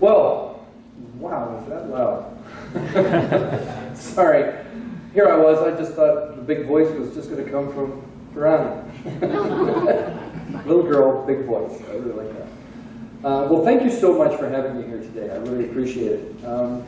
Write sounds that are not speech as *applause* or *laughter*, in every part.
Well, wow, is that loud? *laughs* Sorry. Here I was, I just thought the big voice was just going to come from Durrani. *laughs* Little girl, big voice. I really like that. Uh, well, thank you so much for having me here today. I really appreciate it. Um,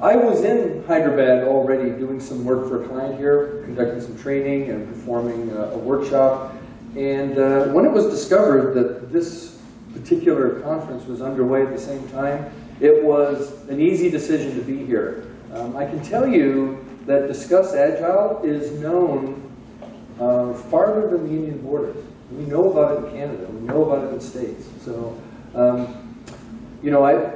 I was in Hyderabad already doing some work for a client here, conducting some training and performing a, a workshop. And uh, when it was discovered that this particular conference was underway at the same time, it was an easy decision to be here. Um, I can tell you that Discuss Agile is known uh, farther than the Indian borders. We know about it in Canada. We know about it in the States. So, um, you know, I,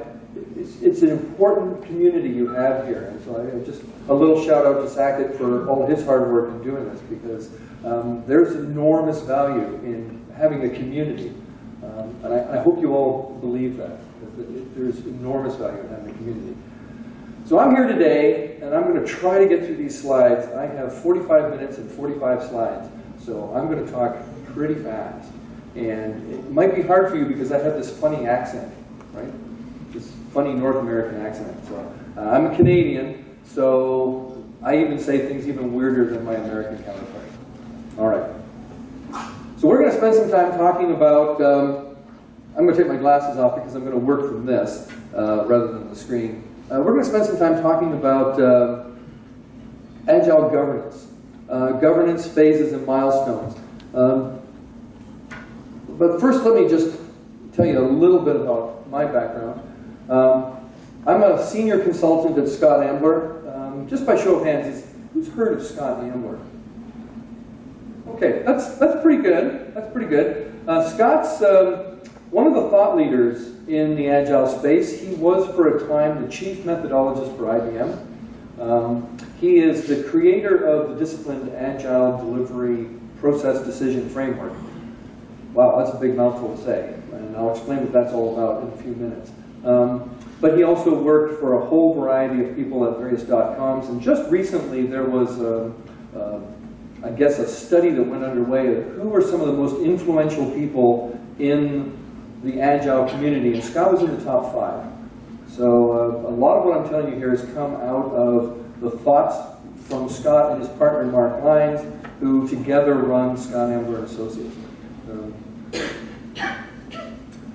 it's, it's, an important community you have here. And so I just, a little shout out to Saket for all his hard work in doing this because um, there's enormous value in having a community. Um, and I, I, hope you all believe that. There's enormous value in having a community. So I'm here today, and I'm going to try to get through these slides. I have 45 minutes and 45 slides, so I'm going to talk pretty fast. And it might be hard for you because I have this funny accent, right? This funny North American accent. So uh, I'm a Canadian, so I even say things even weirder than my American counterpart. All right. So we're going to spend some time talking about, um, I'm going to take my glasses off because I'm going to work from this uh, rather than the screen. Uh, we're going to spend some time talking about uh, agile governance, uh, governance phases and milestones. Um, but first, let me just tell you a little bit about my background. Um, I'm a senior consultant at Scott Ambler. Um, just by show of hands, who's heard of Scott Ambler? Okay, that's that's pretty good. That's pretty good. Uh, Scott's um, one of the thought leaders in the agile space. He was for a time the chief methodologist for IBM. Um, he is the creator of the disciplined agile delivery process decision framework. Wow, that's a big mouthful to say, and I'll explain what that's all about in a few minutes. Um, but he also worked for a whole variety of people at various dot-coms, and just recently there was, a, a, I guess, a study that went underway of who were some of the most influential people in the Agile community, and Scott was in the top five. So uh, a lot of what I'm telling you here has come out of the thoughts from Scott and his partner Mark Lines, who together run Scott Ambler Associates. Um,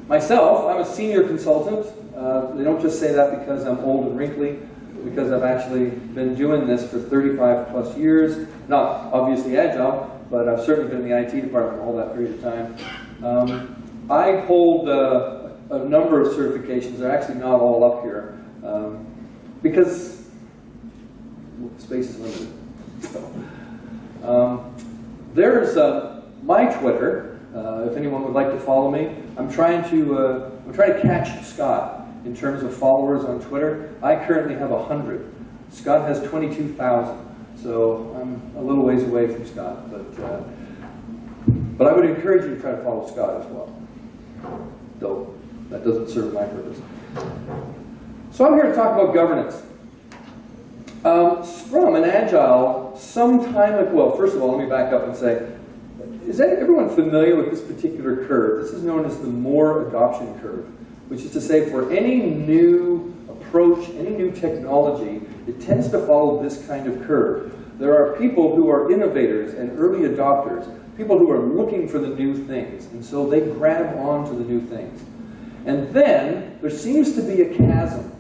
myself, I'm a senior consultant. Uh, they don't just say that because I'm old and wrinkly, because I've actually been doing this for 35 plus years. Not obviously Agile, but I've certainly been in the IT department all that period of time. Um, I hold uh, a number of certifications. They're actually not all up here um, because space is limited. So, um, there's uh, my Twitter. Uh, if anyone would like to follow me, I'm trying to uh, I'm trying to catch Scott in terms of followers on Twitter. I currently have hundred. Scott has 22,000, so I'm a little ways away from Scott, but uh, but I would encourage you to try to follow Scott as well though that doesn't serve my purpose. So I'm here to talk about governance. Um, Scrum and Agile, some time ago, well, first of all, let me back up and say, is that everyone familiar with this particular curve? This is known as the Moore adoption curve, which is to say for any new approach, any new technology, it tends to follow this kind of curve. There are people who are innovators and early adopters people who are looking for the new things. And so they grab onto the new things. And then there seems to be a chasm.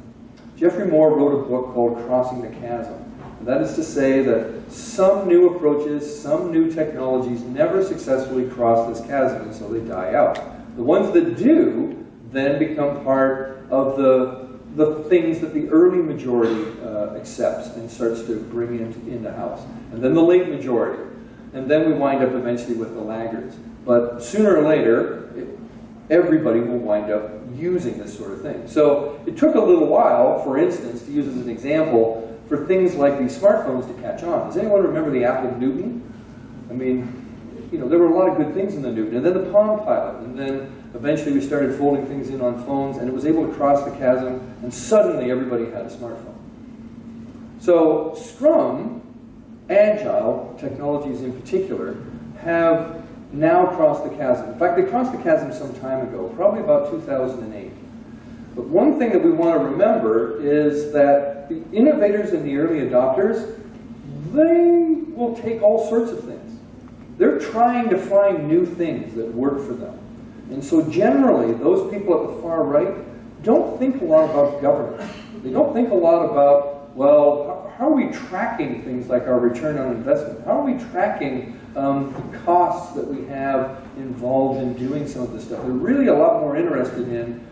Geoffrey Moore wrote a book called Crossing the Chasm. And that is to say that some new approaches, some new technologies never successfully cross this chasm, and so they die out. The ones that do then become part of the, the things that the early majority uh, accepts and starts to bring into, into house. And then the late majority and then we wind up eventually with the laggards. But sooner or later, everybody will wind up using this sort of thing. So it took a little while, for instance, to use as an example, for things like these smartphones to catch on. Does anyone remember the Apple Newton? I mean, you know, there were a lot of good things in the Newton, and then the Palm Pilot, and then eventually we started folding things in on phones, and it was able to cross the chasm, and suddenly everybody had a smartphone. So Scrum agile technologies in particular have now crossed the chasm. In fact, they crossed the chasm some time ago, probably about 2008. But one thing that we want to remember is that the innovators and the early adopters, they will take all sorts of things. They're trying to find new things that work for them. And so generally, those people at the far right don't think a lot about governance. They don't think a lot about, well, how are we tracking things like our return on investment? How are we tracking um, the costs that we have involved in doing some of this stuff? They're really a lot more interested in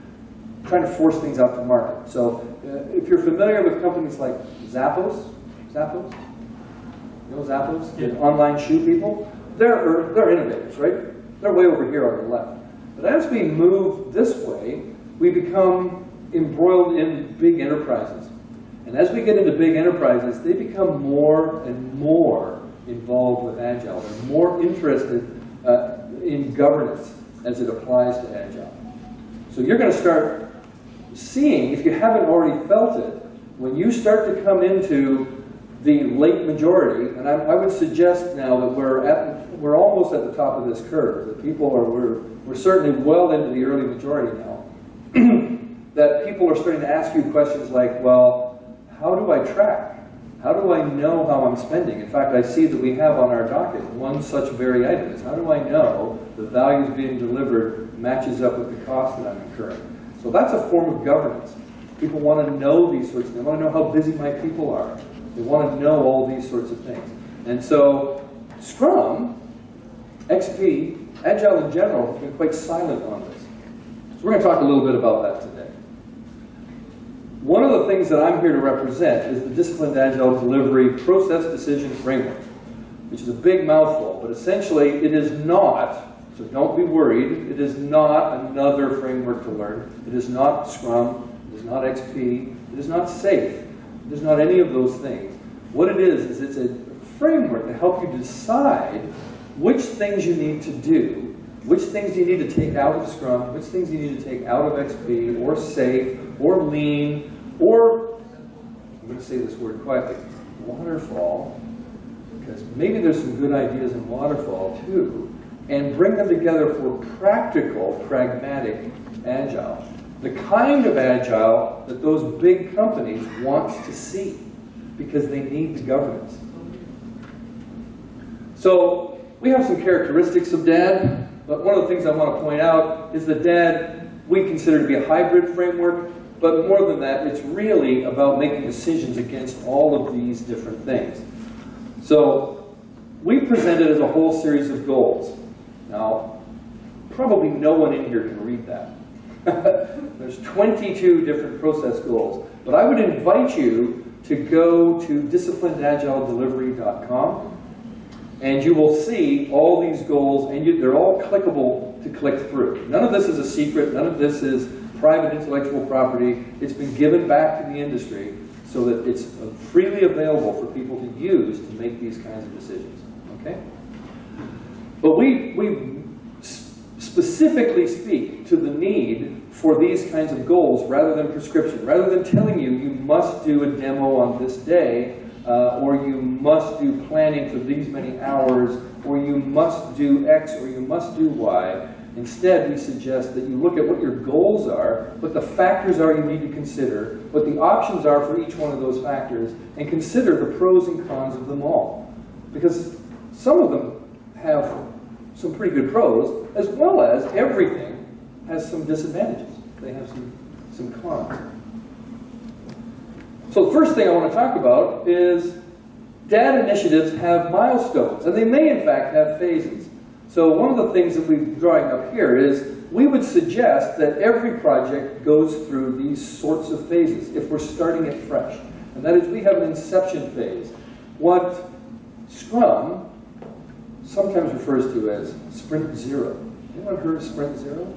trying to force things out to market. So uh, if you're familiar with companies like Zappos, Zappos, you know Zappos, the online shoe people, they're, they're innovators, right? They're way over here on the left. But as we move this way, we become embroiled in big enterprises. And as we get into big enterprises, they become more and more involved with Agile. They're more interested uh, in governance as it applies to Agile. So you're going to start seeing, if you haven't already felt it, when you start to come into the late majority, and I, I, would suggest now that we're at, we're almost at the top of this curve. That people are, we're, we're certainly well into the early majority now. *clears throat* that people are starting to ask you questions like, well, how do I track? How do I know how I'm spending? In fact, I see that we have on our docket one such very item is how do I know the values being delivered matches up with the cost that I'm incurring? So that's a form of governance. People want to know these sorts of things. They want to know how busy my people are. They want to know all these sorts of things. And so Scrum, XP, Agile in general has been quite silent on this. So we're going to talk a little bit about that today. One of the things that I'm here to represent is the Disciplined Agile Delivery Process Decision Framework, which is a big mouthful, but essentially it is not, so don't be worried, it is not another framework to learn. It is not Scrum, it is not XP, it is not SAFe, it is not any of those things. What it is, is it's a framework to help you decide which things you need to do, which things you need to take out of Scrum, which things you need to take out of XP, or SAFe, or Lean, or, I'm going to say this word quietly, Waterfall, because maybe there's some good ideas in Waterfall too, and bring them together for practical, pragmatic Agile. The kind of Agile that those big companies want to see because they need the governance. So we have some characteristics of DAD, but one of the things I want to point out is that DAD we consider to be a hybrid framework, but more than that, it's really about making decisions against all of these different things. So we presented as a whole series of goals. Now, probably no one in here can read that. *laughs* There's 22 different process goals, but I would invite you to go to disciplinedagiledelivery.com and you will see all these goals and you, they're all clickable to click through. None of this is a secret, none of this is private intellectual property. It's been given back to the industry so that it's freely available for people to use to make these kinds of decisions. Okay? But we, we specifically speak to the need for these kinds of goals rather than prescription. Rather than telling you you must do a demo on this day, uh, or you must do planning for these many hours, or you must do X, or you must do Y. Instead, we suggest that you look at what your goals are, what the factors are you need to consider, what the options are for each one of those factors, and consider the pros and cons of them all. Because some of them have some pretty good pros, as well as everything has some disadvantages. They have some, some cons. So the first thing I want to talk about is DAD initiatives have milestones, and they may in fact have phases. So one of the things that we're drawing up here is we would suggest that every project goes through these sorts of phases if we're starting it fresh. And that is we have an inception phase. What Scrum sometimes refers to as sprint zero. Anyone heard of sprint zero?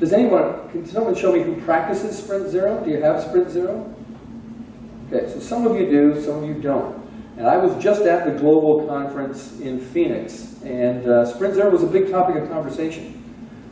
Does anyone, can someone show me who practices Sprint Zero? Do you have Sprint Zero? Okay, so some of you do, some of you don't. And I was just at the global conference in Phoenix, and uh, Sprint Zero was a big topic of conversation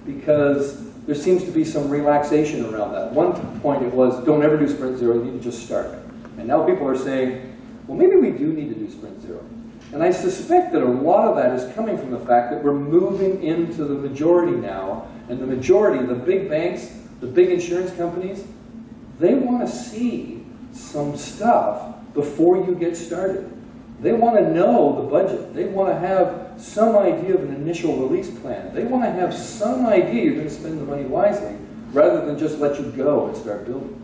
because there seems to be some relaxation around that. One point it was, don't ever do Sprint Zero, you need to just start. And now people are saying, well, maybe we do need to do Sprint Zero. And I suspect that a lot of that is coming from the fact that we're moving into the majority now and the majority, the big banks, the big insurance companies, they want to see some stuff before you get started. They want to know the budget. They want to have some idea of an initial release plan. They want to have some idea you're going to spend the money wisely rather than just let you go and start building.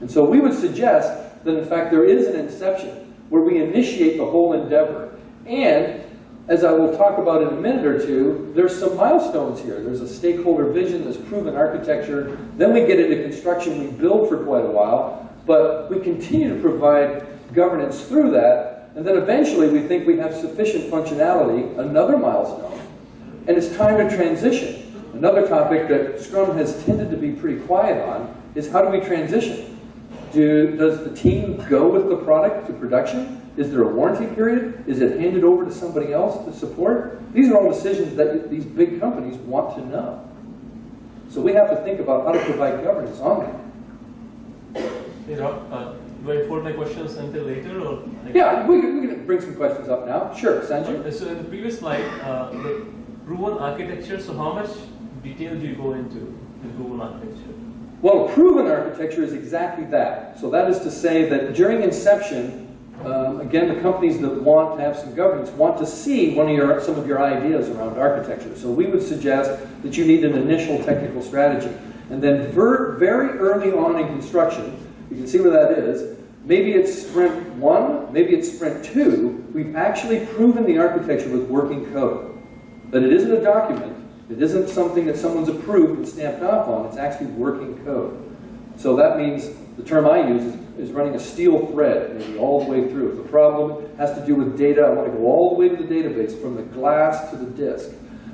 And so we would suggest that in fact there is an inception where we initiate the whole endeavor. And as I will talk about in a minute or two, there's some milestones here. There's a stakeholder vision, there's proven architecture. Then we get into construction, we build for quite a while, but we continue to provide governance through that. And then eventually we think we have sufficient functionality, another milestone, and it's time to transition. Another topic that Scrum has tended to be pretty quiet on is how do we transition? Do, does the team go with the product to production? Is there a warranty period? Is it handed over to somebody else to support? These are all decisions that these big companies want to know. So we have to think about how to provide governance on that. Hey Rob, uh, I hold my questions until later or? like- Yeah, we can, we can bring some questions up now. Sure, Sanjay? Uh, So in the previous slide, uh, the proven architecture, so how much detail do you go into the proven architecture? Well, proven architecture is exactly that. So that is to say that during inception, um, again, the companies that want to have some governance want to see one of your, some of your ideas around architecture. So we would suggest that you need an initial technical strategy. And then ver very early on in construction, you can see where that is, maybe it's sprint one, maybe it's sprint two, we've actually proven the architecture with working code. That it isn't a document, it isn't something that someone's approved and stamped off on, it's actually working code. So that means, the term I use is, is running a steel thread, maybe all the way through. If the problem has to do with data, I want to go all the way to the database, from the glass to the disk.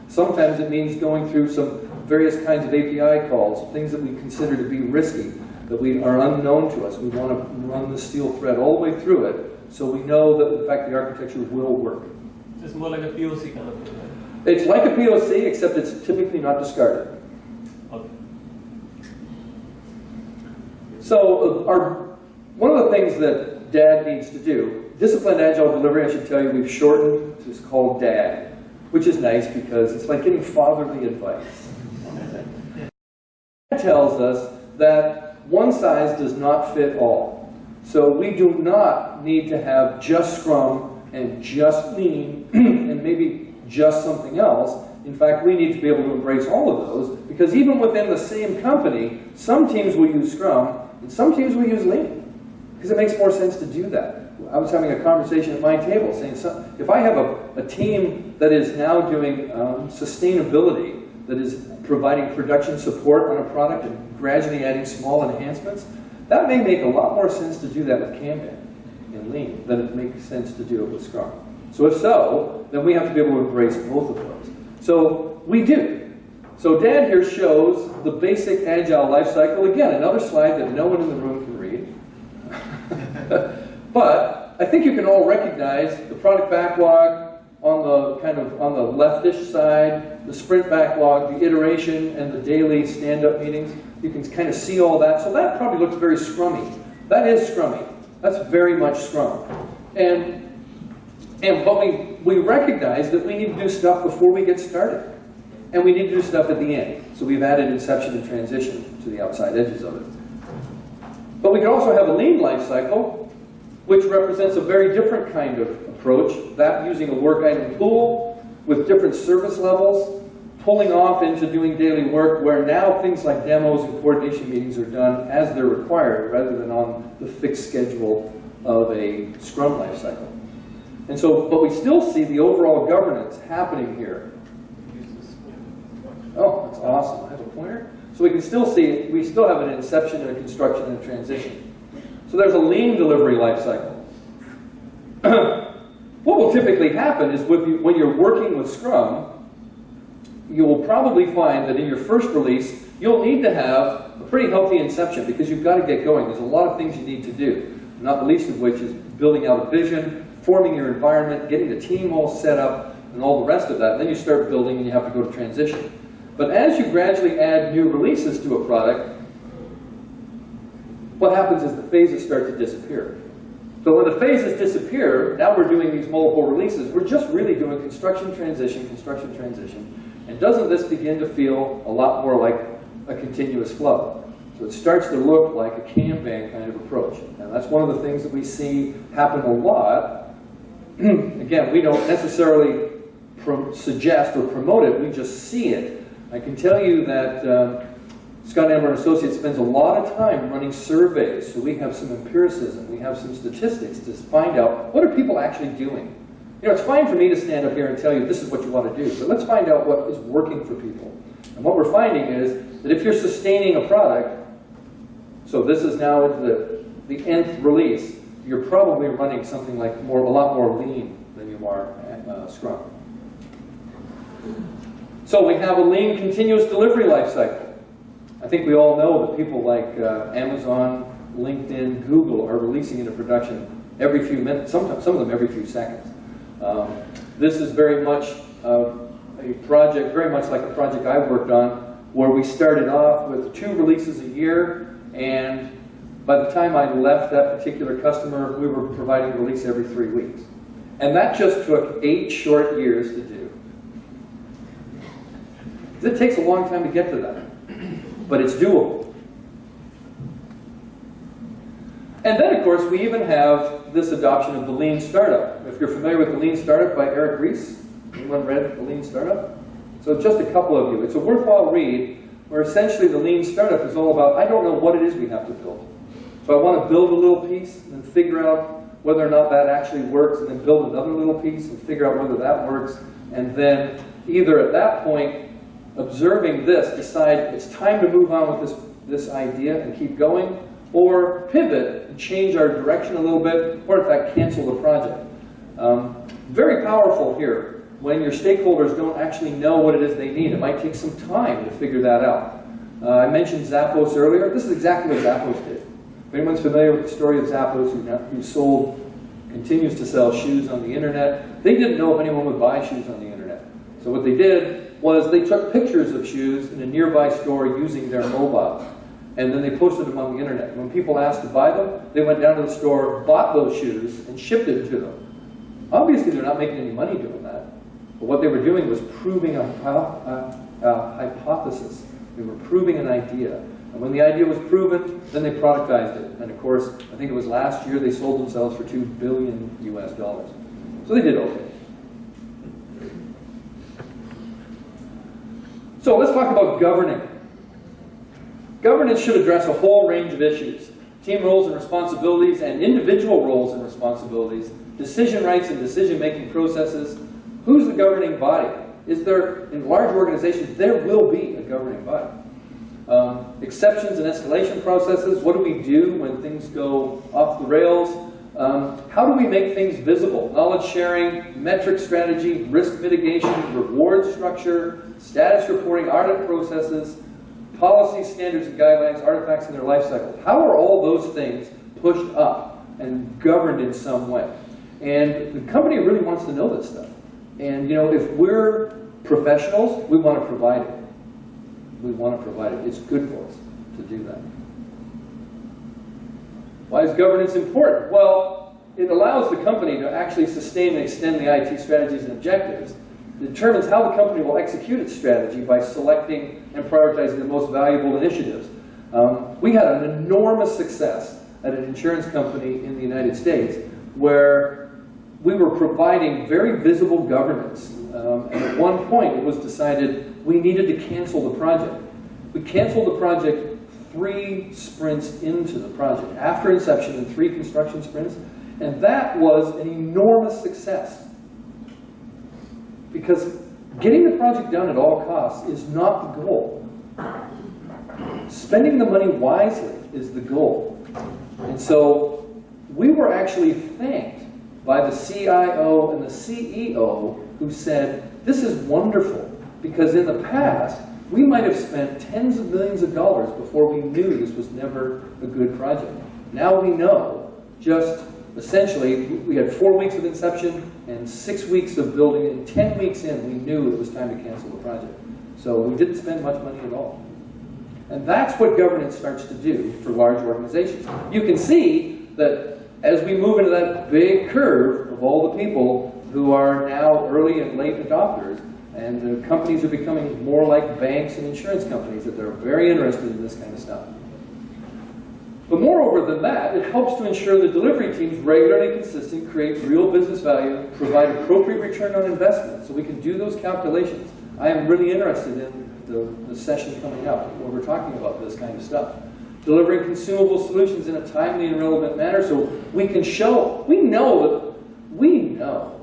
Sometimes it means going through some various kinds of API calls, things that we consider to be risky, that we are unknown to us. We want to run the steel thread all the way through it, so we know that in fact the architecture will work. It's more like a POC kind of thing. It's like a POC, except it's typically not discarded. Okay. So uh, our, one of the things that DAD needs to do, Disciplined Agile Delivery, I should tell you, we've shortened, it's called DAD, which is nice because it's like getting fatherly advice. *laughs* It tells us that one size does not fit all. So we do not need to have just Scrum and just Lean *clears throat* and maybe just something else. In fact, we need to be able to embrace all of those because even within the same company, some teams will use Scrum and some teams will use Lean because it makes more sense to do that. I was having a conversation at my table saying, if I have a, a team that is now doing um, sustainability, that is providing production support on a product and gradually adding small enhancements, that may make a lot more sense to do that with Kanban and Lean than it makes sense to do it with Scrum. So if so, then we have to be able to embrace both of those. So we do. So DAD here shows the basic agile life cycle. Again, another slide that no one in the room can read. *laughs* but I think you can all recognize the product backlog on the kind of on the leftish side, the sprint backlog, the iteration, and the daily stand-up meetings. You can kind of see all that. So that probably looks very scrummy. That is scrummy. That's very much scrum. And and but we, we recognize that we need to do stuff before we get started. And we need to do stuff at the end. So we've added inception and transition to the outside edges of it. But we can also have a lean life cycle, which represents a very different kind of approach, that using a work item pool with different service levels, pulling off into doing daily work where now things like demos and coordination meetings are done as they're required rather than on the fixed schedule of a Scrum life cycle. And so, but we still see the overall governance happening here. Oh, that's awesome. I have a pointer. So we can still see, we still have an inception and a construction and a transition. So there's a lean delivery life cycle. *clears throat* what will typically happen is you, when you're working with Scrum, you will probably find that in your first release, you'll need to have a pretty healthy inception because you've got to get going. There's a lot of things you need to do, not the least of which is building out a vision, forming your environment, getting the team all set up, and all the rest of that. And then you start building and you have to go to transition. But as you gradually add new releases to a product, what happens is the phases start to disappear. So when the phases disappear, now we're doing these multiple releases, we're just really doing construction transition, construction transition. And doesn't this begin to feel a lot more like a continuous flow. So it starts to look like a Kanban kind of approach. And that's one of the things that we see happen a lot. *clears throat* Again, we don't necessarily suggest or promote it, we just see it. I can tell you that um, Scott Ambler and Associates spends a lot of time running surveys, so we have some empiricism, we have some statistics to find out what are people actually doing. You know, it's fine for me to stand up here and tell you this is what you want to do, but let's find out what is working for people. And what we're finding is that if you're sustaining a product, so this is now the, the nth release, you're probably running something like more, a lot more lean than you are uh, Scrum. So we have a lean continuous delivery life cycle. I think we all know that people like uh, Amazon, LinkedIn, Google are releasing into production every few minutes, sometimes some of them every few seconds. Um, this is very much uh, a project, very much like a project I worked on, where we started off with two releases a year, and by the time I left that particular customer, we were providing a release every three weeks. And that just took eight short years to do. It takes a long time to get to that, but it's doable. And then, of course, we even have this adoption of the Lean Startup. If you're familiar with the Lean Startup by Eric Ries, anyone read the Lean Startup? So just a couple of you. It's a worthwhile read where essentially the Lean Startup is all about, I don't know what it is we have to build. So I want to build a little piece and figure out whether or not that actually works and then build another little piece and figure out whether that works. And then either at that point, observing this, decide it's time to move on with this, this idea and keep going, or pivot and change our direction a little bit, or in fact cancel the project. Um, very powerful here when your stakeholders don't actually know what it is they need. It might take some time to figure that out. Uh, I mentioned Zappos earlier. This is exactly what Zappos did. If anyone's familiar with the story of Zappos, who, who sold, continues to sell shoes on the internet, they didn't know if anyone would buy shoes on the internet. So what they did was they took pictures of shoes in a nearby store using their mobile. And then they posted them on the internet. When people asked to buy them, they went down to the store, bought those shoes, and shipped it to them. Obviously, they're not making any money doing that. But what they were doing was proving a, a, a hypothesis. They were proving an idea. And when the idea was proven, then they productized it. And of course, I think it was last year they sold themselves for two billion US dollars. So they did okay. So let's talk about governing. Governance should address a whole range of issues. Team roles and responsibilities and individual roles and responsibilities, decision rights and decision-making processes. Who's the governing body? Is there, in large organizations, there will be a governing body. Um, exceptions and escalation processes, what do we do when things go off the rails? Um, how do we make things visible? Knowledge sharing, metric strategy, risk mitigation, reward structure, status reporting, audit processes, policy standards and guidelines, artifacts in their life cycle. How are all those things pushed up and governed in some way? And the company really wants to know this stuff. And you know, if we're professionals, we want to provide it. We want to provide it. It's good for us to do that. Why is governance important? Well, it allows the company to actually sustain and extend the IT strategies and objectives. It determines how the company will execute its strategy by selecting and prioritizing the most valuable initiatives. Um, we had an enormous success at an insurance company in the United States where we were providing very visible governance. Um, and at one point it was decided we needed to cancel the project. We canceled the project three sprints into the project, after inception and three construction sprints, and that was an enormous success. Because getting the project done at all costs is not the goal. Spending the money wisely is the goal. And so we were actually thanked by the CIO and the CEO who said, this is wonderful, because in the past, we might have spent tens of millions of dollars before we knew this was never a good project. Now we know, just essentially, we had four weeks of inception and six weeks of building, and 10 weeks in, we knew it was time to cancel the project. So we didn't spend much money at all. And that's what governance starts to do for large organizations. You can see that as we move into that big curve of all the people who are now early and late adopters, And the companies are becoming more like banks and insurance companies, that they're very interested in this kind of stuff. But moreover than that, it helps to ensure the delivery teams regularly consistent, create real business value, provide appropriate return on investment, so we can do those calculations. I am really interested in the, the session coming up, where we're talking about this kind of stuff. Delivering consumable solutions in a timely and relevant manner, so we can show, we know we know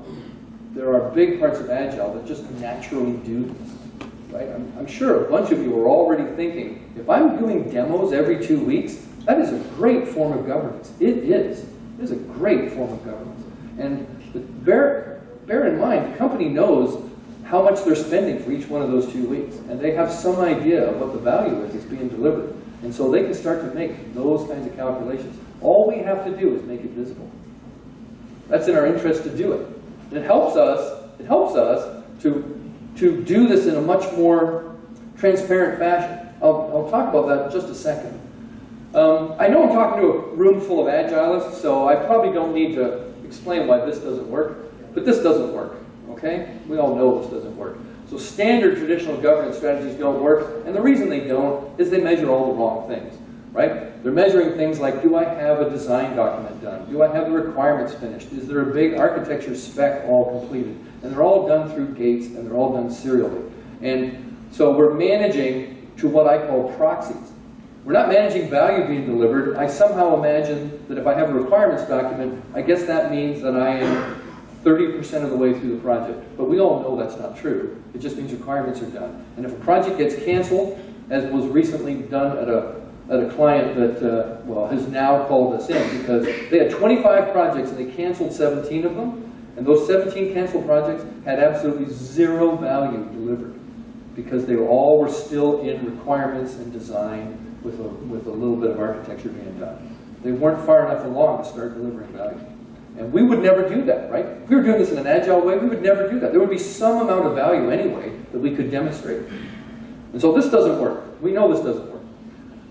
there are big parts of Agile that just naturally do this, right? I'm, I'm sure a bunch of you are already thinking, if I'm doing demos every two weeks, that is a great form of governance. It is. It is a great form of governance. And bear, bear in mind, the company knows how much they're spending for each one of those two weeks. And they have some idea of what the value is that's being delivered. And so they can start to make those kinds of calculations. All we have to do is make it visible. That's in our interest to do it. It helps us, it helps us to, to do this in a much more transparent fashion. I'll, I'll talk about that in just a second. Um, I know I'm talking to a room full of agilists, so I probably don't need to explain why this doesn't work, but this doesn't work, okay? We all know this doesn't work. So standard traditional governance strategies don't work, and the reason they don't is they measure all the wrong things, right? They're measuring things like, do I have a design document done? Do I have the requirements finished? Is there a big architecture spec all completed? And they're all done through gates, and they're all done serially. And so we're managing to what I call proxies. We're not managing value being delivered. I somehow imagine that if I have a requirements document, I guess that means that I am 30% of the way through the project. But we all know that's not true. It just means requirements are done. And if a project gets canceled, as was recently done at a, at a client that, uh, well, has now called us in because they had 25 projects and they canceled 17 of them. And those 17 canceled projects had absolutely zero value delivered because they all were still in requirements and design with a, with a little bit of architecture being done. They weren't far enough along to start delivering value. And we would never do that, right? If we were doing this in an agile way, we would never do that. There would be some amount of value anyway that we could demonstrate. And so this doesn't work. We know this doesn't work.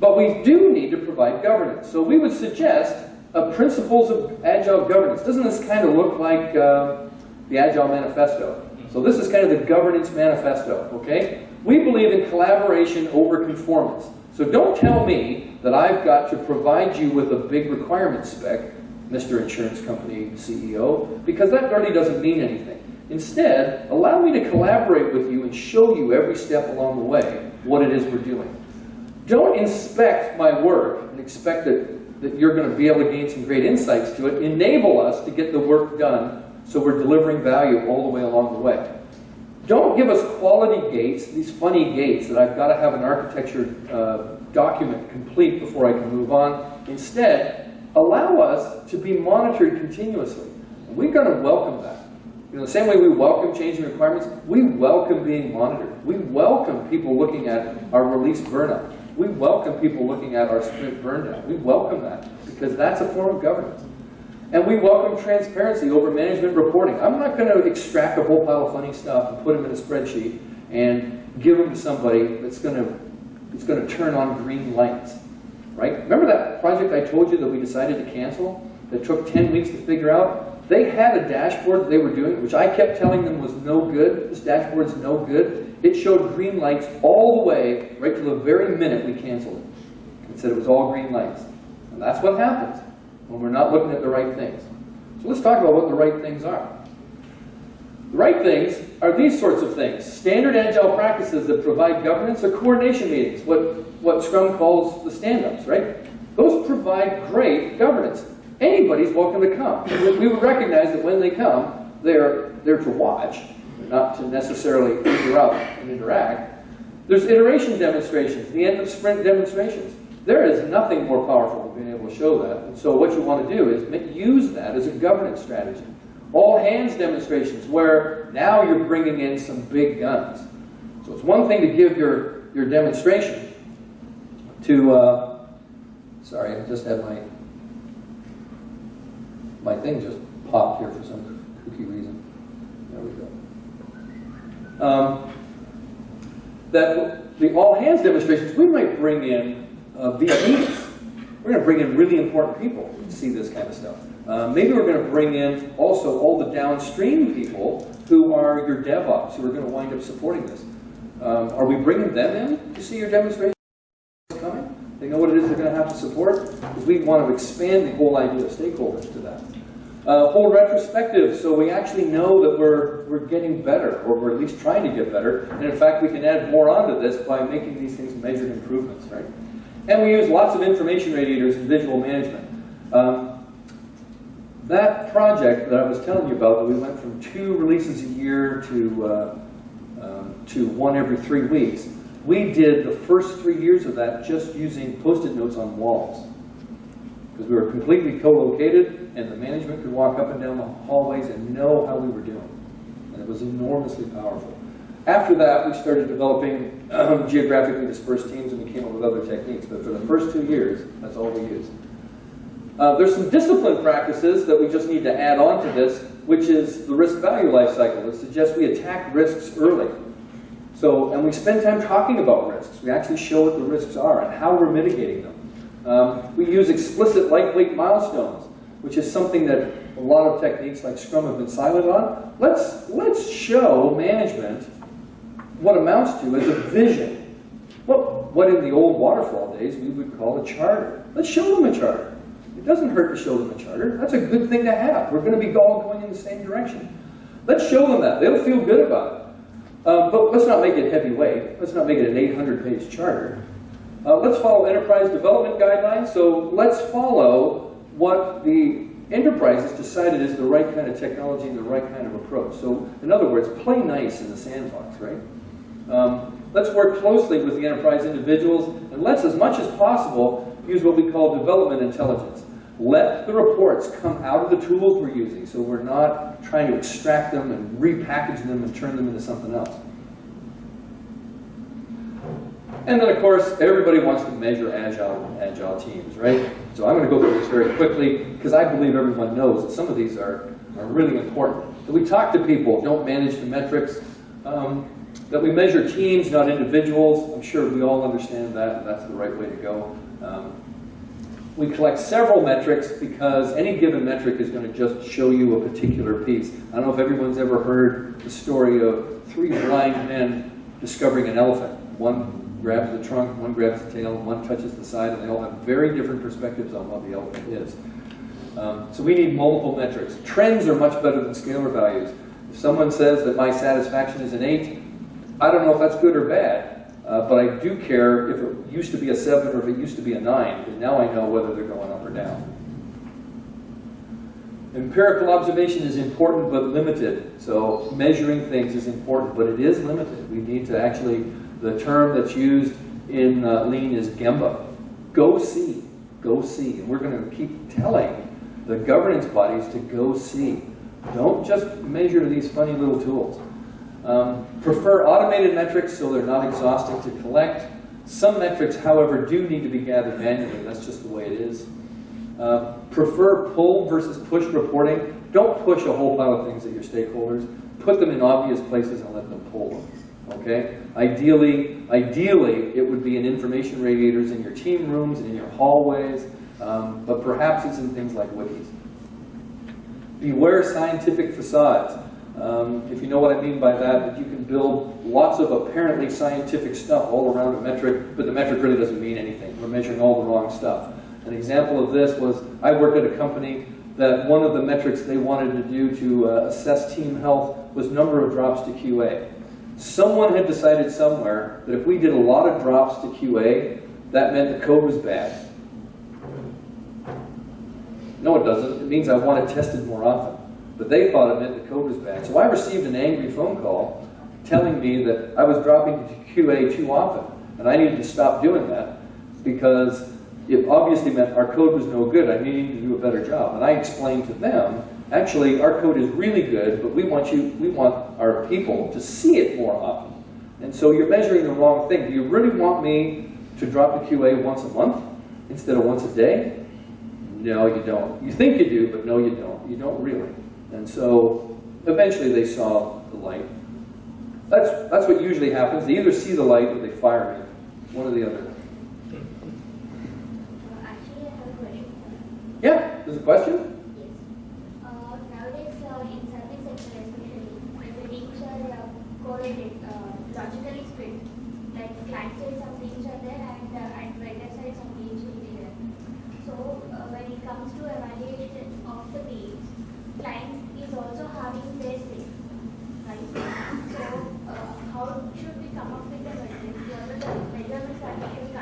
But we do need to provide governance. So we would suggest uh, principles of agile governance. Doesn't this kind of look like uh, the Agile Manifesto? So this is kind of the governance manifesto, okay? We believe in collaboration over conformance. So don't tell me that I've got to provide you with a big requirement spec, Mr. Insurance Company CEO, because that really doesn't mean anything. Instead, allow me to collaborate with you and show you every step along the way what it is we're doing. Don't inspect my work and expect that, that you're going to be able to gain some great insights to it. Enable us to get the work done so we're delivering value all the way along the way. Don't give us quality gates, these funny gates that I've got to have an architecture uh, document complete before I can move on. Instead, allow us to be monitored continuously. We're going to welcome that. You know, the same way we welcome changing requirements, we welcome being monitored. We welcome people looking at our release burnout. We welcome people looking at our sprint burn down. We welcome that because that's a form of governance. And we welcome transparency over management reporting. I'm not going to extract a whole pile of funny stuff and put them in a spreadsheet and give them to somebody that's going to, that's going to turn on green lights. Right? Remember that project I told you that we decided to cancel that took 10 weeks to figure out? They had a dashboard that they were doing, which I kept telling them was no good. This dashboard is no good. It showed green lights all the way, right to the very minute we canceled it. It said it was all green lights. And that's what happens when we're not looking at the right things. So let's talk about what the right things are. The right things are these sorts of things. Standard agile practices that provide governance or coordination meetings, what, what Scrum calls the stand-ups, right? Those provide great governance. Anybody's welcome to come. We would recognize that when they come, they're there to watch, not to necessarily out and interact. There's iteration demonstrations, the end of sprint demonstrations. There is nothing more powerful than being able to show that. And so what you want to do is use that as a governance strategy. All hands demonstrations where now you're bringing in some big guns. So it's one thing to give your, your demonstration to, uh, sorry, I just had my, my thing just popped here for some kooky reason. There we go. Um, that the all hands demonstrations, we might bring in uh, we're going to bring in really important people to see this kind of stuff. Uh, maybe we're going to bring in also all the downstream people who are your DevOps, who are going to wind up supporting this. Um, are we bringing them in to see your demonstration coming? They know what it is they're going to have to support? Because we want to expand the whole idea of stakeholders to that. Uh, whole retrospective, so we actually know that we're, we're getting better, or we're at least trying to get better. And in fact, we can add more onto this by making these things measured improvements, right? And we use lots of information radiators in visual management. Um, that project that I was telling you about, we went from two releases a year to, uh, um, to one every three weeks, we did the first three years of that just using post-it notes on walls. Because we were completely co-located, and the management could walk up and down the hallways and know how we were doing. And it was enormously powerful. After that, we started developing um, *clears throat* geographically dispersed teams, and we came up with other techniques. But for the first two years, that's all we used. Uh, there's some discipline practices that we just need to add on to this, which is the risk value life cycle. It suggests we attack risks early. So, and we spend time talking about risks. We actually show what the risks are and how we're mitigating them. Um, we use explicit lightweight milestones, which is something that a lot of techniques like Scrum have been silent on. Let's, let's show management what amounts to as a vision. What, what in the old waterfall days we would call a charter. Let's show them a charter. It doesn't hurt to show them a charter. That's a good thing to have. We're going to be all going in the same direction. Let's show them that. They'll feel good about it. Um, but let's not make it heavyweight. Let's not make it an 800-page charter. Uh, let's follow enterprise development guidelines. So let's follow what the enterprise has decided is the right kind of technology and the right kind of approach. So in other words, play nice in the sandbox, right? Um, let's work closely with the enterprise individuals, and let's, as much as possible, use what we call development intelligence. Let the reports come out of the tools we're using, so we're not trying to extract them and repackage them and turn them into something else. And then, of course, everybody wants to measure agile, agile teams, right? So I'm going to go through this very quickly because I believe everyone knows that some of these are, are really important. That we talk to people, don't manage the metrics. Um, that we measure teams, not individuals. I'm sure we all understand that, and that's the right way to go. Um, we collect several metrics because any given metric is going to just show you a particular piece. I don't know if everyone's ever heard the story of three blind men discovering an elephant. One grabs the trunk, one grabs the tail, one touches the side, and they all have very different perspectives on what the elephant is. Um, so we need multiple metrics. Trends are much better than scalar values. If someone says that my satisfaction is an 8, I don't know if that's good or bad, uh, but I do care if it used to be a 7 or if it used to be a 9, because now I know whether they're going up or down. Empirical observation is important but limited. So measuring things is important, but it is limited. We need to actually the term that's used in uh, Lean is Gemba. Go see, go see. And we're going to keep telling the governance bodies to go see. Don't just measure these funny little tools. Um, prefer automated metrics so they're not exhausting to collect. Some metrics, however, do need to be gathered manually. That's just the way it is. Uh, prefer pull versus push reporting. Don't push a whole pile of things at your stakeholders. Put them in obvious places and let them pull them. Okay? Ideally, ideally, it would be in information radiators in your team rooms and in your hallways, um, but perhaps it's in things like wikis. Beware scientific facades. Um, if you know what I mean by that, that you can build lots of apparently scientific stuff all around a metric, but the metric really doesn't mean anything. We're measuring all the wrong stuff. An example of this was I worked at a company that one of the metrics they wanted to do to uh, assess team health was number of drops to QA. Someone had decided somewhere that if we did a lot of drops to QA, that meant the code was bad. No, it doesn't. It means I want it tested more often. But they thought it meant the code was bad. So I received an angry phone call telling me that I was dropping to QA too often. And I needed to stop doing that because it obviously meant our code was no good. I needed to do a better job. And I explained to them Actually, our code is really good, but we want you, we want our people to see it more often. And so you're measuring the wrong thing. Do you really want me to drop the QA once a month instead of once a day? No, you don't. You think you do, but no, you don't. You don't really. And so eventually they saw the light. That's, that's what usually happens. They either see the light or they fire me. One or the other. Yeah, There's a question? Yes. Uh, nowadays, uh, in service sector especially, when the teams are correlated, uh, logically split, like client side some teams are there and uh, at vendor side some teams will be there. So uh, when it comes to evaluation of the teams, client is also having their say, right? So uh, how should we come up with?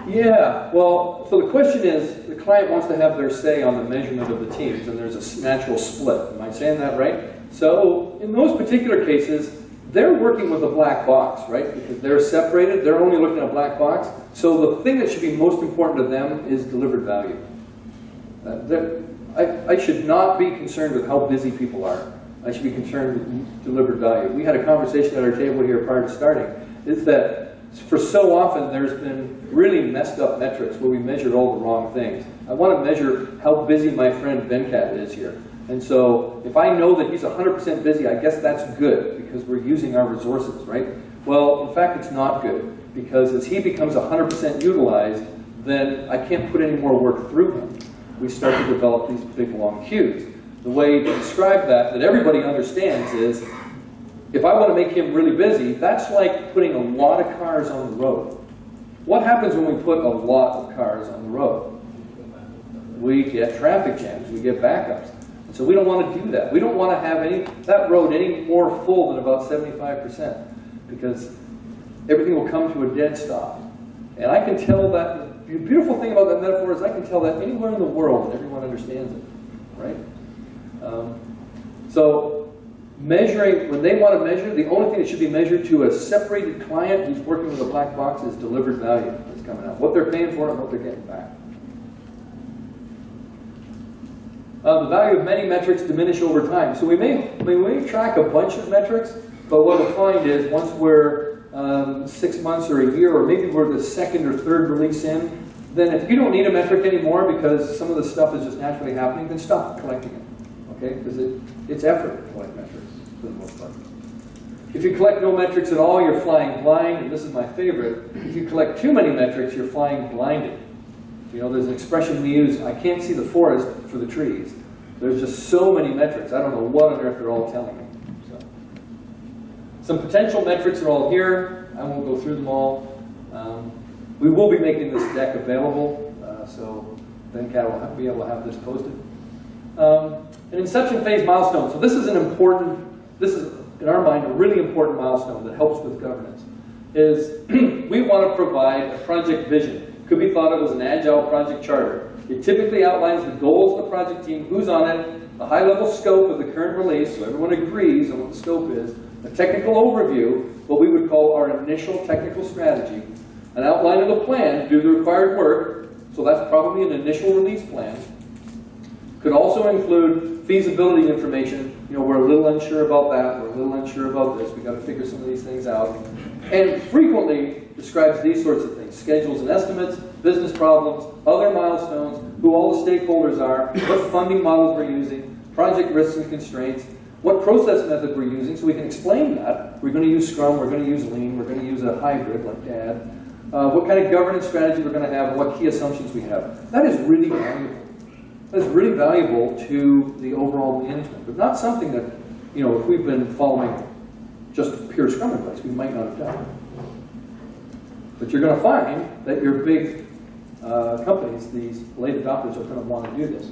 Yeah, well, so the question is, the client wants to have their say on the measurement of the teams, and there's a natural split. Am I saying that right? So, in those particular cases, they're working with a black box, right? Because they're separated, they're only looking at a black box. So the thing that should be most important to them is delivered value. Uh, I, I should not be concerned with how busy people are. I should be concerned with delivered value. We had a conversation at our table here prior to starting, is that for so often, there's been really messed up metrics where we measured all the wrong things. I want to measure how busy my friend Venkat is here. And so if I know that he's 100% busy, I guess that's good because we're using our resources, right? Well, in fact, it's not good because as he becomes 100% utilized, then I can't put any more work through him. We start to develop these big long queues. The way to describe that, that everybody understands is, if I want to make him really busy, that's like putting a lot of cars on the road. What happens when we put a lot of cars on the road? We get traffic jams, we get backups. So we don't want to do that. We don't want to have any, that road any more full than about 75% because everything will come to a dead stop. And I can tell that, the beautiful thing about that metaphor is I can tell that anywhere in the world and everyone understands it, right? Um, so measuring, when they want to measure, the only thing that should be measured to a separated client who's working with a black box is delivered value that's coming out. What they're paying for and what they're getting back. Uh, the value of many metrics diminish over time. So we may, we may track a bunch of metrics, but what we'll find is once we're um, six months or a year, or maybe we're the second or third release in, then if you don't need a metric anymore because some of the stuff is just naturally happening, then stop collecting it. Okay? Because it, it's effort to collect metrics for the most part. If you collect no metrics at all, you're flying blind, and this is my favorite. If you collect too many metrics, you're flying blinded. You know, there's an expression we use, I can't see the forest for the trees. There's just so many metrics, I don't know what on earth they're all telling me. So. Some potential metrics are all here. I won't go through them all. Um, we will be making this deck available, uh, so Venkat will have- be able to have this posted. Um, an inception phase milestone. So this is an important, this is, in our mind, a really important milestone that helps with governance. Is *clears throat* we want to provide a project vision. Could be thought of as an agile project charter. It typically outlines the goals of the project team, who's on it, the high-level scope of the current release, so everyone agrees on what the scope is, a technical overview, what we would call our initial technical strategy, an outline of the plan to do the required work, so that's probably an initial release plan, could also include feasibility information. You know, we're a little unsure about that, we're a little unsure about this, we've gotta figure some of these things out. And frequently describes these sorts of things, schedules and estimates, business problems, other milestones, who all the stakeholders are, what funding models we're using, project risks and constraints, what process method we're using, so we can explain that. We're gonna use Scrum, we're gonna use Lean, we're gonna use a hybrid like DAD. Uh, what kind of governance strategy we're gonna have, and what key assumptions we have. That is really valuable. That's really valuable to the overall management, but not something that, you know, if we've been following just pure Scrum advice, we might not have done. But you're going to find that your big uh, companies, these late adopters, are going to want to do this.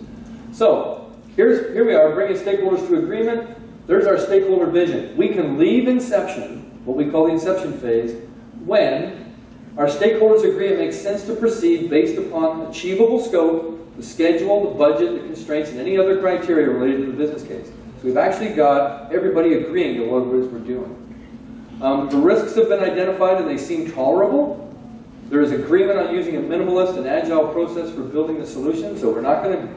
So here's here we are, bringing stakeholders to agreement. There's our stakeholder vision. We can leave inception, what we call the inception phase, when our stakeholders agree it makes sense to proceed based upon achievable scope, the schedule, the budget, the constraints, and any other criteria related to the business case. So we've actually got everybody agreeing to what it is we're doing. Um, the risks have been identified and they seem tolerable. There is agreement on using a minimalist and agile process for building the solution, so we're not going to,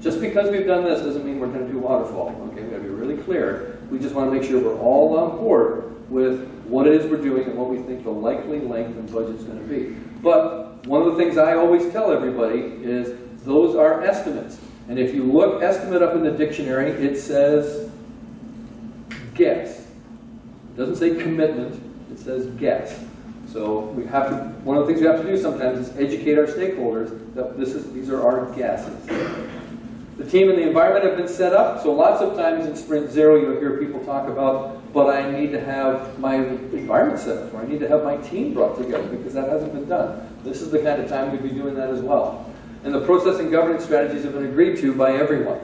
just because we've done this doesn't mean we're going to do waterfall. Okay, we've got to be really clear. We just want to make sure we're all on board with what it is we're doing and what we think the likely length and budget is going to be. But one of the things I always tell everybody is those are estimates. And if you look estimate up in the dictionary, it says guess. It doesn't say commitment, it says guess. So we have to, one of the things we have to do sometimes is educate our stakeholders that this is, these are our guesses. The team and the environment have been set up, so lots of times in sprint zero, you'll hear people talk about, but I need to have my environment set up, or I need to have my team brought together, because that hasn't been done. This is the kind of time we'd be doing that as well. And the process and governance strategies have been agreed to by everyone.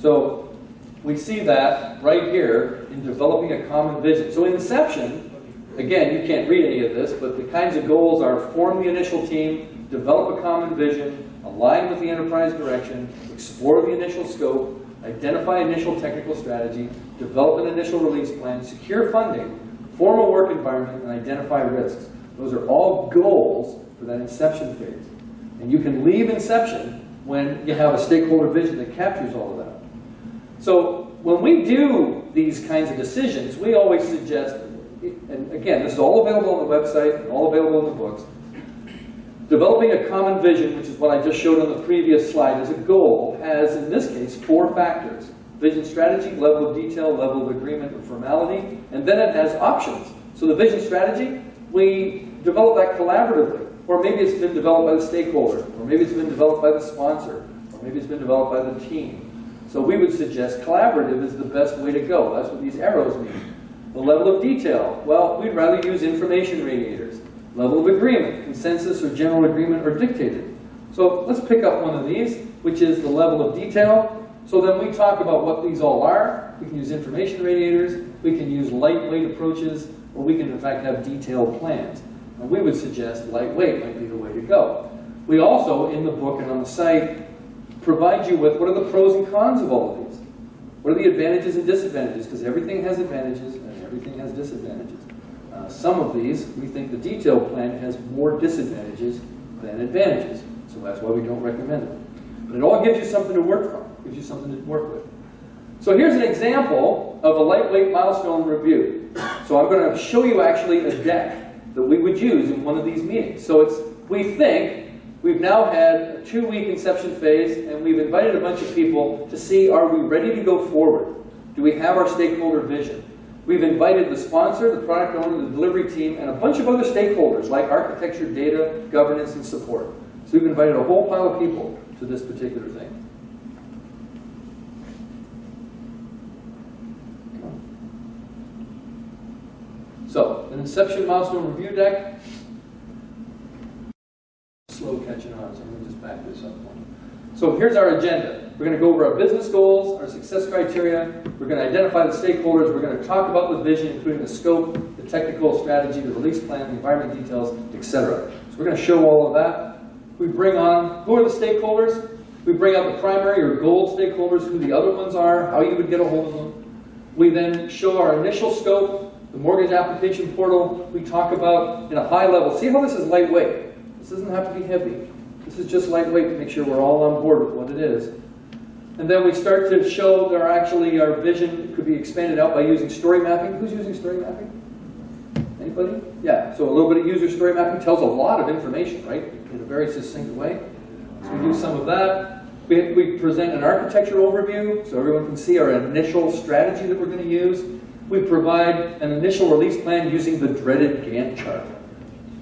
So we see that right here in developing a common vision. So in Inception, again, you can't read any of this, but the kinds of goals are form the initial team, develop a common vision, align with the enterprise direction, explore the initial scope, identify initial technical strategy, develop an initial release plan, secure funding, form a work environment, and identify risks. Those are all goals for that inception phase. And you can leave inception when you have a stakeholder vision that captures all of that. So when we do these kinds of decisions, we always suggest, and again, this is all available on the website, all available in the books, developing a common vision, which is what I just showed on the previous slide, as a goal, has, in this case, four factors. Vision strategy, level of detail, level of agreement or formality, and then it has options. So the vision strategy, we develop that collaboratively, or maybe it's been developed by the stakeholder, or maybe it's been developed by the sponsor, or maybe it's been developed by the team. So we would suggest collaborative is the best way to go. That's what these arrows mean. The level of detail, well, we'd rather use information radiators. Level of agreement, consensus or general agreement are dictated. So let's pick up one of these, which is the level of detail. So then we talk about what these all are. We can use information radiators, we can use lightweight approaches, or we can in fact have detailed plans. And we would suggest lightweight might be the way to go. We also, in the book and on the site, provide you with what are the pros and cons of all of these. What are the advantages and disadvantages? Because everything has advantages and everything has disadvantages. Uh, some of these, we think the detailed plan has more disadvantages than advantages. So that's why we don't recommend it. But it all gives you something to work from, gives you something to work with. So here's an example of a lightweight milestone review. So I'm going to show you actually a deck that we would use in one of these meetings. So it's, we think We've now had a two-week inception phase, and we've invited a bunch of people to see, are we ready to go forward? Do we have our stakeholder vision? We've invited the sponsor, the product owner, the delivery team, and a bunch of other stakeholders like architecture, data, governance, and support. So we've invited a whole pile of people to this particular thing. So, an inception milestone review deck, slow catching on, so I'm going to just back this up. So here's our agenda. We're going to go over our business goals, our success criteria. We're going to identify the stakeholders. We're going to talk about the vision, including the scope, the technical strategy, the release plan, the environment details, etc. So we're going to show all of that. We bring on, who are the stakeholders? We bring out the primary or gold stakeholders, who the other ones are, how you would get a hold of them. We then show our initial scope, the mortgage application portal. We talk about in a high level. See how this is lightweight. This doesn't have to be heavy. This is just lightweight to make sure we're all on board with what it is. And then we start to show that our actually our vision could be expanded out by using story mapping. Who's using story mapping? Anybody? Yeah, so a little bit of user story mapping tells a lot of information, right? In a very succinct way. So we do some of that. We, we present an architecture overview so everyone can see our initial strategy that we're going to use. We provide an initial release plan using the dreaded Gantt chart.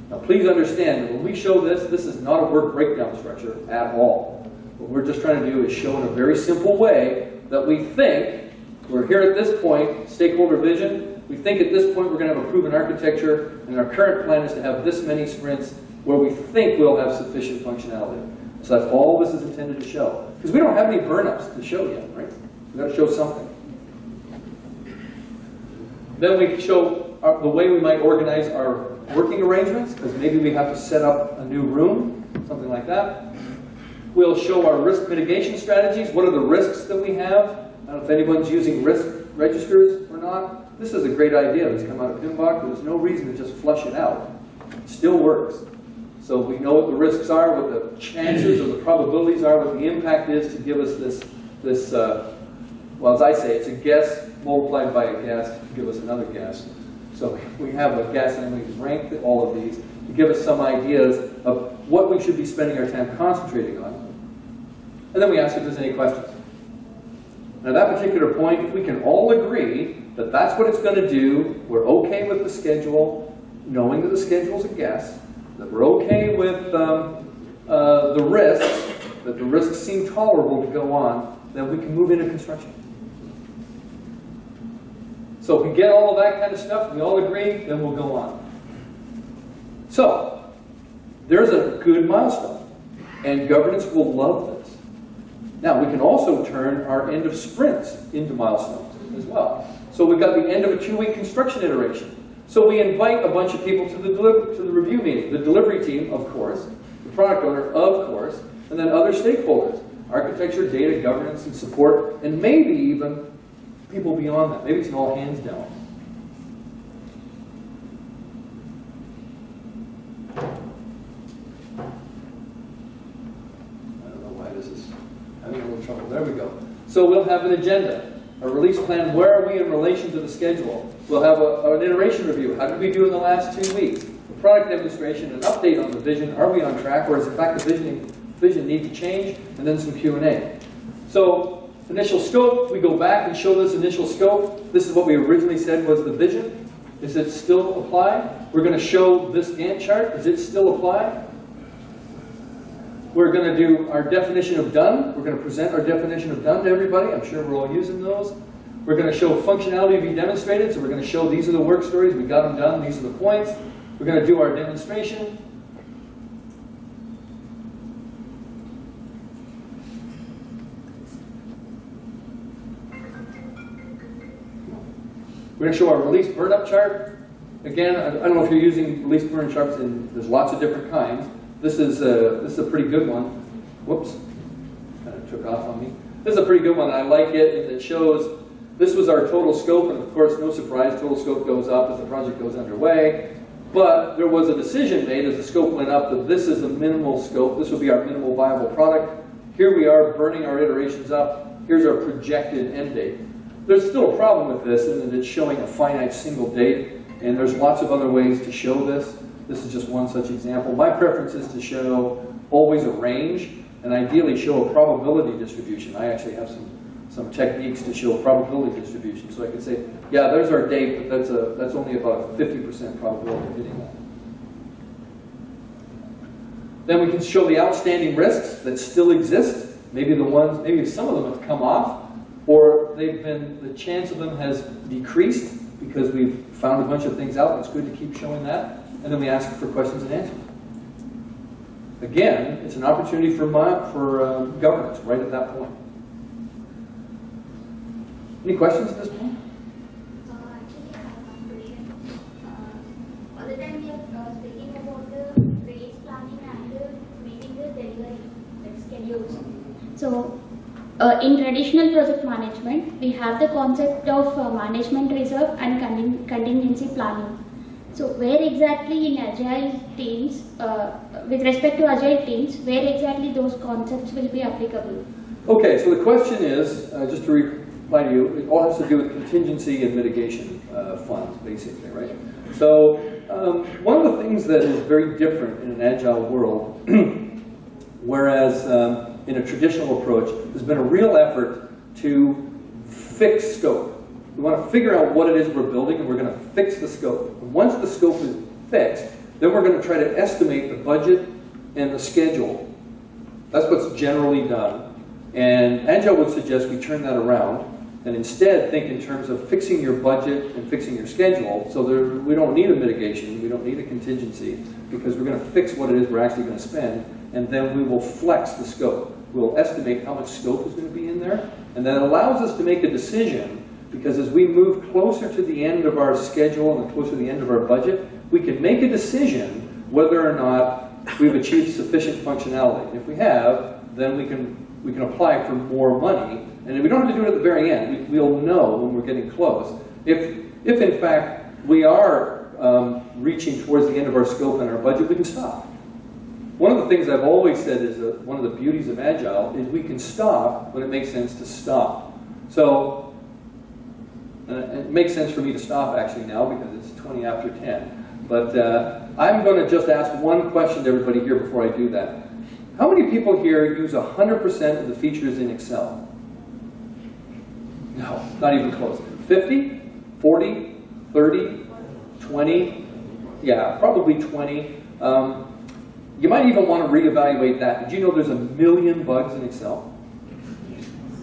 Now please understand that when we show this, this is not a work breakdown structure at all. What we're just trying to do is show in a very simple way that we think, we're here at this point, stakeholder vision, we think at this point we're going to have a proven architecture, and our current plan is to have this many sprints where we think we'll have sufficient functionality. So that's all this is intended to show. Because we don't have any burnups to show yet, right? We've got to show something. Then we show our, the way we might organize our working arrangements, because maybe we have to set up a new room, something like that. We'll show our risk mitigation strategies. What are the risks that we have? I don't know if anyone's using risk registers or not. This is a great idea that's come out of PMBOK. There's no reason to just flush it out. It still works. So we know what the risks are, what the chances or the probabilities are, what the impact is to give us this, this uh, well, as I say, it's a guess multiplied by a guess to give us another guess. So we have a guess and we rank all of these to give us some ideas of what we should be spending our time concentrating on. And then we ask if there's any questions. Now, at that particular point, we can all agree that that's what it's going to do, we're okay with the schedule, knowing that the schedule's a guess, that we're okay with um, uh, the risks, that the risks seem tolerable to go on, then we can move into construction. So if we get all of that kind of stuff, we all agree, then we'll go on. So, there's a good milestone, and governance will love this. Now, we can also turn our end of sprints into milestones as well. So we've got the end of a two-week construction iteration. So we invite a bunch of people to the, to the review meeting. The delivery team, of course, the product owner, of course, and then other stakeholders. Architecture, data, governance, and support, and maybe even people beyond that. Maybe it's an all hands down. I don't know why this is a little trouble. There we go. So we'll have an agenda, a release plan. Where are we in relation to the schedule? We'll have a, an iteration review. How did we do in the last two weeks? A product demonstration, an update on the vision. Are we on track, or is in fact the vision, vision need to change? And then some Q&A. So initial scope, we go back and show this initial scope. This is what we originally said was the vision. Is it still apply? We're going to show this Gantt chart. Does it still apply? We're going to do our definition of done. We're going to present our definition of done to everybody. I'm sure we're all using those. We're going to show functionality to be demonstrated. So we're going to show these are the work stories. We got them done. These are the points. We're going to do our demonstration. We're going to show our release burn up chart. Again, I don't know if you're using release burn charts, and there's lots of different kinds. This is a, this is a pretty good one. Whoops, kind of took off on me. This is a pretty good one. I like it, it shows this was our total scope, and of course, no surprise, total scope goes up as the project goes underway. But there was a decision made as the scope went up that this is the minimal scope. This will be our minimal viable product. Here we are burning our iterations up. Here's our projected end date. There's still a problem with this in that it's showing a finite single date, and there's lots of other ways to show this. This is just one such example. My preference is to show always a range, and ideally show a probability distribution. I actually have some, some techniques to show a probability distribution. So I could say, yeah, there's our date, but that's, a, that's only about a 50% probability of hitting that. Then we can show the outstanding risks that still exist. Maybe the ones, maybe some of them have come off, or they've been, the chance of them has decreased because we've found a bunch of things out. It's good to keep showing that. And then we ask for questions and answers. Again, it's an opportunity for, my, for uh, governance right at that point. Any questions at this point? Uh. Uh, uh. So, uh, in traditional project management, we have the concept of uh, management reserve and contin- contingency planning. So, where exactly in agile teams, uh, with respect to agile teams, where exactly those concepts will be applicable? Okay, so the question is, uh, just to reply to you, it all has to do with contingency and mitigation uh, funds, basically, right? So um, one of the things that is very different in an agile world, *clears throat* whereas um, in a traditional approach, there's been a real effort to fix scope. We want to figure out what it is we're building, and we're going to fix the scope. And once the scope is fixed, then we're going to try to estimate the budget and the schedule. That's what's generally done. And Agile would suggest we turn that around and instead think in terms of fixing your budget and fixing your schedule so there, we don't need a mitigation, we don't need a contingency because we're going to fix what it is we're actually going to spend and then we will flex the scope. We'll estimate how much scope is going to be in there and that allows us to make a decision because as we move closer to the end of our schedule and closer to the end of our budget, we can make a decision whether or not we've achieved sufficient functionality. If we have, then we can we can apply for more money, and we don't have to do it at the very end. We, will know when we're getting close. If, if in fact we are um, reaching towards the end of our scope and our budget, we can stop. One of the things I've always said is that one of the beauties of Agile is we can stop when it makes sense to stop. So, uh, it makes sense for me to stop actually now because it's 20 after 10. But uh, I'm going to just ask one question to everybody here before I do that. How many people here use 100% of the features in Excel? No, not even close. 50? 40? 30? 20? Yeah, probably 20. Um, You might even want to reevaluate that. Did you know there's a million bugs in Excel?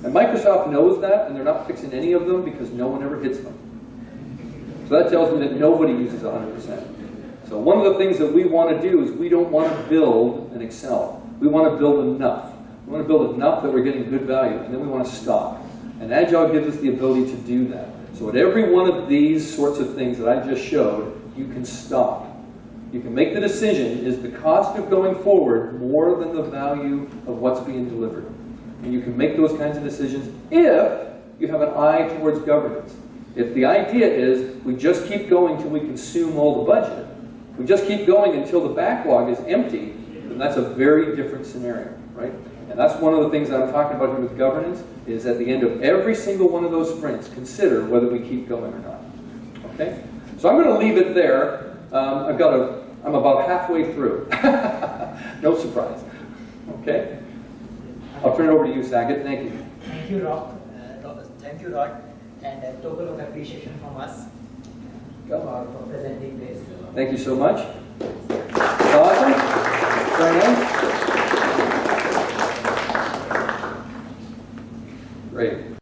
And Microsoft knows that, and they're not fixing any of them because no one ever hits them. So that tells me that nobody uses 100%. So one of the things that we want to do is we don't want to build an Excel. We want to build enough. We want to build enough that we're getting good value, and then we want to stop. And Agile gives us the ability to do that. So at every one of these sorts of things that I just showed, you can stop. You can make the decision, is the cost of going forward more than the value of what's being delivered? And you can make those kinds of decisions if you have an eye towards governance. If the idea is we just keep going till we consume all the budget, we just keep going until the backlog is empty, then that's a very different scenario, right? And that's one of the things that I'm talking about here with governance, is at the end of every single one of those sprints, consider whether we keep going or not. Okay? So I'm going to leave it there. Um, I've got a, I'm about halfway through. *laughs* no surprise. Okay? I'll turn it over to you, Saket. Thank you. Thank you, Rock. Uh, Thank you, Rod. And a token of appreciation from us for for presenting this. Thank you so much. Awesome. Very nice. Great.